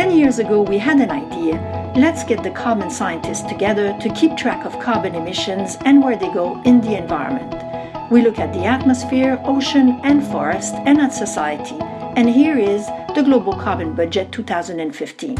Ten years ago, we had an idea. Let's get the common scientists together to keep track of carbon emissions and where they go in the environment. We look at the atmosphere, ocean, and forest, and at society. And here is the Global Carbon Budget 2015.